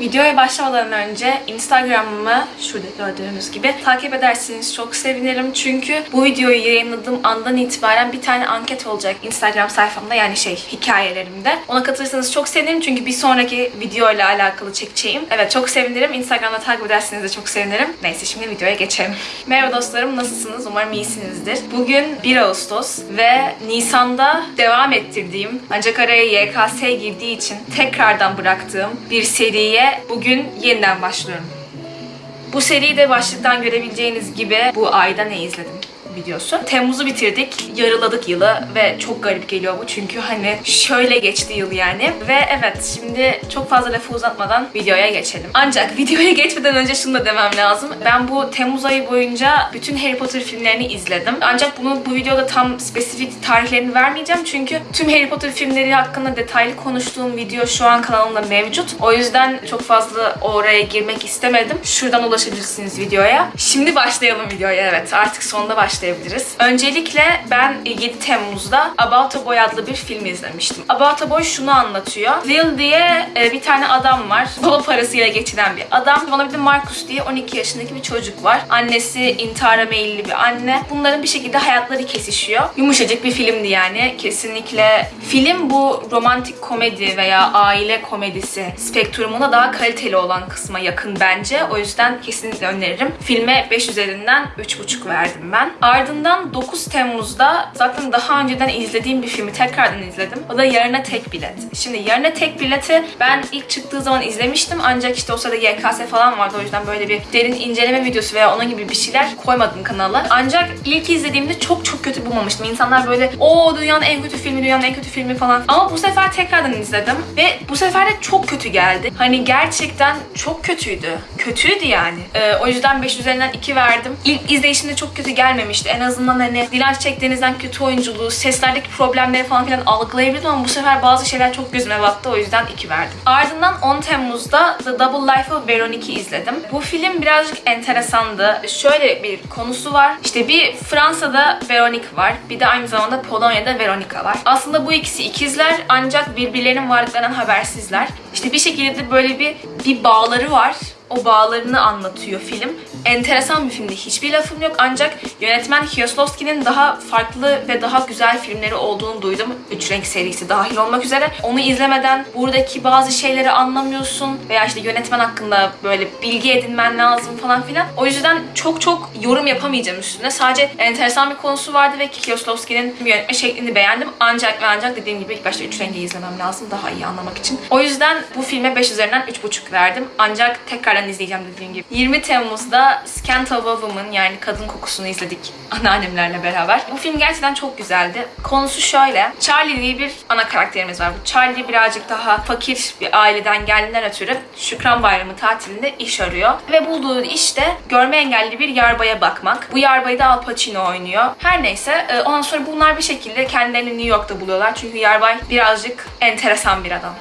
Videoya başlamadan önce Instagram'ımı şurada gördüğünüz gibi takip ederseniz çok sevinirim. Çünkü bu videoyu yayınladığım andan itibaren bir tane anket olacak Instagram sayfamda yani şey hikayelerimde. Ona katılırsanız çok sevinirim çünkü bir sonraki video ile alakalı çekeceğim. Evet çok sevinirim. Instagram'da takip ederseniz de çok sevinirim. Neyse şimdi videoya geçelim. Merhaba dostlarım nasılsınız? Umarım iyisinizdir. Bugün 1 Ağustos ve Nisan'da devam ettirdiğim ancak araya YKS girdiği için tekrardan bıraktığım bir seriye bugün yeniden başlıyorum. Bu seride başlıktan görebileceğiniz gibi bu ayda ne izledim videosu. Temmuz'u bitirdik. Yarıladık yılı ve çok garip geliyor bu çünkü hani şöyle geçti yıl yani. Ve evet şimdi çok fazla lafı uzatmadan videoya geçelim. Ancak videoya geçmeden önce şunu da demem lazım. Ben bu Temmuz ayı boyunca bütün Harry Potter filmlerini izledim. Ancak bunu bu videoda tam spesifik tarihlerini vermeyeceğim çünkü tüm Harry Potter filmleri hakkında detaylı konuştuğum video şu an kanalımda mevcut. O yüzden çok fazla oraya girmek istemedim. Şuradan ulaşabilirsiniz videoya. Şimdi başlayalım videoya evet. Artık sonunda başlayabiliriz. Öncelikle ben 7 Temmuz'da About a Boy adlı bir film izlemiştim. About a Boy şunu anlatıyor. Will diye e, bir tane adam var. Baba parasıyla geçinen bir adam. Bana bir de Marcus diye 12 yaşındaki bir çocuk var. Annesi intihara meyilli bir anne. Bunların bir şekilde hayatları kesişiyor. Yumuşacık bir filmdi yani. Kesinlikle film bu romantik komedi veya aile komedisi spektrumuna daha kaliteli olan kısma yakın bence. O yüzden kesinlikle öneririm. Filme 5 üzerinden 3,5 verdim ben. Ardından 9 Temmuz'da zaten daha önceden izlediğim bir filmi tekrardan izledim. O da Yarına Tek Bilet. Şimdi Yarına Tek Bilet'i ben ilk çıktığı zaman izlemiştim ancak işte o sırada YKS falan vardı o yüzden böyle bir derin inceleme videosu veya onun gibi bir şeyler koymadım kanala. Ancak ilk izlediğimde çok çok kötü bulmamıştım. İnsanlar böyle o dünyanın en kötü filmi, dünyanın en kötü filmi falan. Ama bu sefer tekrardan izledim ve bu sefer de çok kötü geldi. Hani gerçekten çok kötüydü. Kötüydü yani. Ee, o yüzden 5 üzerinden 2 verdim. İlk izleyişimde çok kötü gelmemişti. En azından hani Dilan Çekdeniz'den kötü oyunculuğu, seslerdeki problemleri falan filan algılayabildim ama bu sefer bazı şeyler çok gözüme battı. O yüzden 2 verdim. Ardından 10 Temmuz'da The Double Life of Veronique'i izledim. Bu film birazcık enteresandı. Şöyle bir konusu var. İşte bir Fransa'da Veronique var. Bir de aynı zamanda Polonya'da Veronica var. Aslında bu ikisi ikizler ancak birbirlerinin varlıklarından habersizler. İşte bir şekilde böyle bir bir bağları var o bağlarını anlatıyor film. Enteresan bir filmdi. Hiçbir lafım yok ancak yönetmen Kieslowski'nin daha farklı ve daha güzel filmleri olduğunu duydum. Üç Renk serisi dahil olmak üzere. Onu izlemeden buradaki bazı şeyleri anlamıyorsun veya işte yönetmen hakkında böyle bilgi edinmen lazım falan filan. O yüzden çok çok yorum yapamayacağım üstüne. Sadece enteresan bir konusu vardı ve Kieslowski'nin yönetme şeklini beğendim. Ancak ve ancak dediğim gibi ilk başta Üç Rengi izlemem lazım daha iyi anlamak için. O yüzden bu filme 5 üzerinden 3,5 verdim. Ancak tekrar izleyeceğim dediğim gibi. 20 Temmuz'da Scent of a Woman yani Kadın Kokusunu izledik anneannemlerle beraber. Bu film gerçekten çok güzeldi. Konusu şöyle. Charlie diye bir ana karakterimiz var. Bu Charlie birazcık daha fakir bir aileden geldiğinden ötürü Şükran Bayramı tatilinde iş arıyor. Ve bulduğu iş de görme engelli bir yarbaya bakmak. Bu yarbayı da Al Pacino oynuyor. Her neyse e, ondan sonra bunlar bir şekilde kendilerini New York'ta buluyorlar. Çünkü yarbay birazcık enteresan bir adam.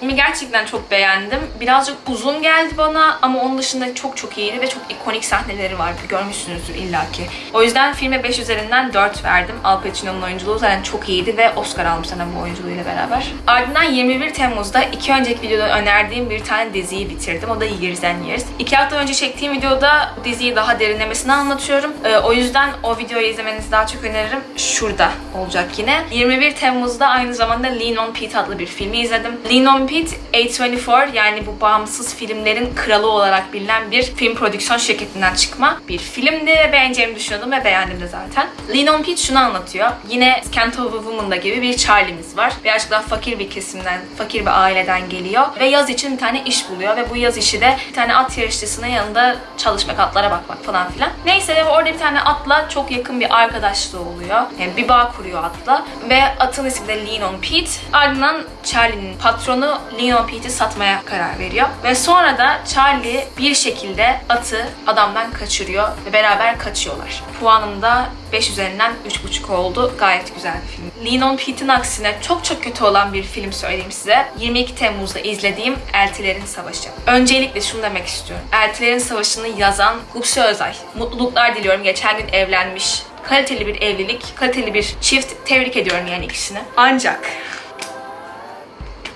Filmi gerçekten çok beğendim. Birazcık uzun geldi bana ama onun dışında çok çok iyiydi ve çok ikonik sahneleri vardı. Görmüşsünüzdür illaki. O yüzden filme 5 üzerinden 4 verdim. Al Pacino'nun oyunculuğu zaten çok iyiydi ve Oscar almış zaten bu oyunculuğuyla beraber. Ardından 21 Temmuz'da iki önceki videoda önerdiğim bir tane diziyi bitirdim. O da Years and Years. İki hafta önce çektiğim videoda diziyi daha derinlemesine anlatıyorum. Ee, o yüzden o videoyu izlemenizi daha çok öneririm. Şurada olacak yine. 21 Temmuz'da aynı zamanda Lean on Pete adlı bir filmi izledim. Lean on Pete A24 yani bu bağımsız filmlerin kralı olarak bilinen bir film prodüksiyon şirketinden çıkma bir filmdi ve beğeneceğimi düşünüyordum ve beğendim de zaten. Lean on Pete şunu anlatıyor. Yine Scent of a Woman'da gibi bir Charlie'miz var. Birazcık daha fakir bir kesimden, fakir bir aileden geliyor ve yaz için bir tane iş buluyor ve bu yaz işi de bir tane at yarışçısının yanında çalışmak, atlara bakmak falan filan. Neyse ve orada bir tane atla çok yakın bir arkadaşlığı oluyor. Yani bir bağ kuruyor atla ve atın ismi de Lean on Pete. Ardından Charlie'nin patronu Leon Pete'i satmaya karar veriyor. Ve sonra da Charlie bir şekilde atı adamdan kaçırıyor ve beraber kaçıyorlar. Puanım da 5 üzerinden 3,5 oldu. Gayet güzel bir film. Leon Pete'in aksine çok çok kötü olan bir film söyleyeyim size. 22 Temmuz'da izlediğim Eltilerin Savaşı. Öncelikle şunu demek istiyorum. Eltilerin Savaşı'nı yazan Gupse Özay. Mutluluklar diliyorum. Geçen gün evlenmiş. Kaliteli bir evlilik, kaliteli bir çift. Tebrik ediyorum yani ikisini. Ancak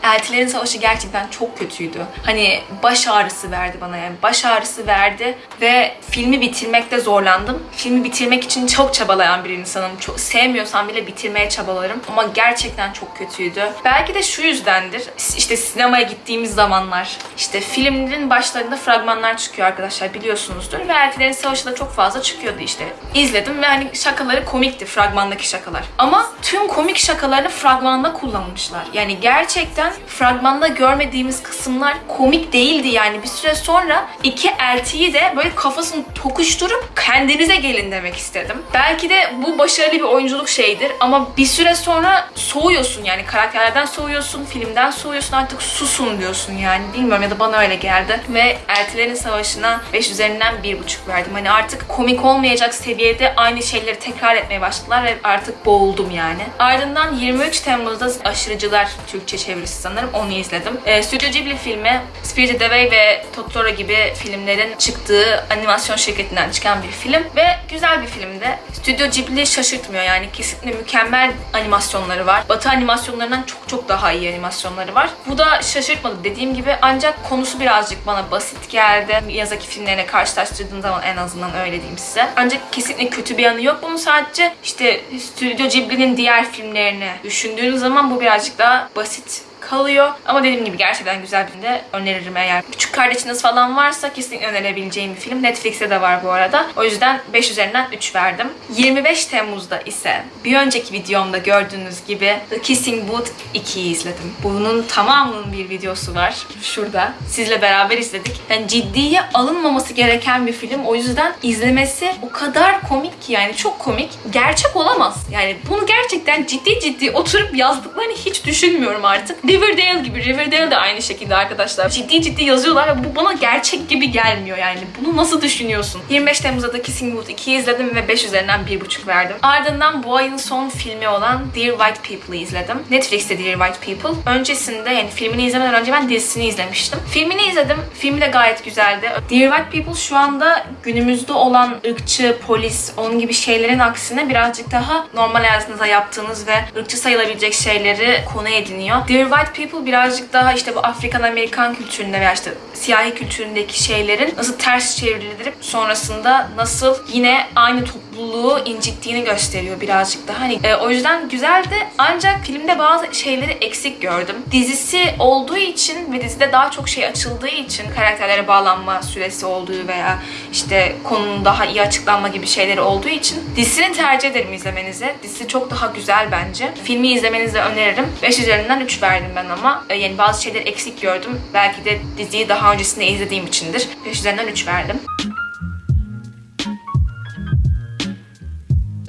Eltilerin Savaşı gerçekten çok kötüydü. Hani baş ağrısı verdi bana yani. Baş ağrısı verdi ve filmi bitirmekte zorlandım. Filmi bitirmek için çok çabalayan bir insanım. Çok sevmiyorsam bile bitirmeye çabalarım. Ama gerçekten çok kötüydü. Belki de şu yüzdendir. İşte sinemaya gittiğimiz zamanlar işte filmlerin başlarında fragmanlar çıkıyor arkadaşlar biliyorsunuzdur. Ve Eltilerin Savaşı da çok fazla çıkıyordu işte. İzledim ve hani şakaları komikti fragmandaki şakalar. Ama tüm komik şakalarını fragmanda kullanmışlar. Yani gerçekten fragmanda görmediğimiz kısımlar komik değildi yani. Bir süre sonra iki eltiyi de böyle kafasını tokuşturup kendinize gelin demek istedim. Belki de bu başarılı bir oyunculuk şeyidir ama bir süre sonra soğuyorsun yani karakterlerden soğuyorsun, filmden soğuyorsun artık susun diyorsun yani. Bilmiyorum ya da bana öyle geldi. Ve Eltilerin Savaşı'na 5 üzerinden 1,5 verdim. Hani artık komik olmayacak seviyede aynı şeyleri tekrar etmeye başladılar ve artık boğuldum yani. Ardından 23 Temmuz'da Aşırıcılar Türkçe çevirisi sanırım onu izledim. Ee, Stüdyo Ghibli filmi Spirited Away ve Totoro gibi filmlerin çıktığı animasyon şirketinden çıkan bir film ve güzel bir filmdi. Stüdyo Ghibli şaşırtmıyor yani kesinlikle mükemmel animasyonları var. Batı animasyonlarından çok çok daha iyi animasyonları var. Bu da şaşırtmadı dediğim gibi ancak konusu birazcık bana basit geldi. Miyazaki filmlerine karşılaştırdığım zaman en azından öyle diyeyim size. Ancak kesinlikle kötü bir yanı yok. Bunun sadece işte Stüdyo Ghibli'nin diğer filmlerini düşündüğünüz zaman bu birazcık daha basit kalıyor. Ama dediğim gibi gerçekten güzel bir de öneririm eğer. Küçük kardeşiniz falan varsa kesinlikle önerebileceğim bir film. Netflix'te de var bu arada. O yüzden 5 üzerinden 3 verdim. 25 Temmuz'da ise bir önceki videomda gördüğünüz gibi The Kissing Booth 2'yi izledim. Bunun tamamının bir videosu var. Şurada. Sizle beraber izledik. Yani ciddiye alınmaması gereken bir film. O yüzden izlemesi o kadar komik ki yani çok komik. Gerçek olamaz. Yani bunu gerçekten ciddi ciddi oturup yazdıklarını hiç düşünmüyorum artık. Riverdale gibi. Riverdale de aynı şekilde arkadaşlar. Ciddi ciddi yazıyorlar ve bu bana gerçek gibi gelmiyor yani. Bunu nasıl düşünüyorsun? 25 Temmuz'da da Kissing Booth 2'yi izledim ve 5 üzerinden 1.5 verdim. Ardından bu ayın son filmi olan Dear White People'ı izledim. Netflix'te Dear White People. Öncesinde yani filmini izlemeden önce ben dizisini izlemiştim. Filmini izledim. Filmi de gayet güzeldi. Dear White People şu anda günümüzde olan ırkçı, polis, onun gibi şeylerin aksine birazcık daha normal hayatınızda yaptığınız ve ırkçı sayılabilecek şeyleri konu ediniyor. Dear White People birazcık daha işte bu Afrikan Amerikan kültüründe veya işte siyahi kültüründeki şeylerin nasıl ters çevrilip sonrasında nasıl yine aynı topluluğu incittiğini gösteriyor birazcık daha. Hani e, o yüzden güzeldi ancak filmde bazı şeyleri eksik gördüm. Dizisi olduğu için ve dizide daha çok şey açıldığı için karakterlere bağlanma süresi olduğu veya işte konunun daha iyi açıklanma gibi şeyleri olduğu için dizisini tercih ederim izlemenize. Dizisi çok daha güzel bence. Filmi izlemenizi öneririm. 5 üzerinden 3 verdim ben ama. E, yani bazı şeyleri eksik gördüm. Belki de diziyi daha öncesinde izlediğim içindir. 5 üzerinden 3 verdim.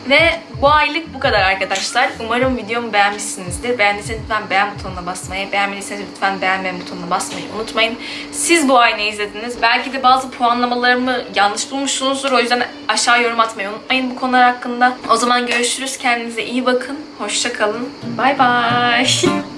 Ve bu aylık bu kadar arkadaşlar. Umarım videomu beğenmişsinizdir. Beğendiyseniz lütfen beğen butonuna basmayı, beğenmediyseniz lütfen beğenmeyen butonuna basmayı unutmayın. Siz bu ay ne izlediniz? Belki de bazı puanlamalarımı yanlış bulmuşsunuzdur. O yüzden aşağı yorum atmayı unutmayın bu konular hakkında. O zaman görüşürüz. Kendinize iyi bakın. Hoşça kalın. Bay bay.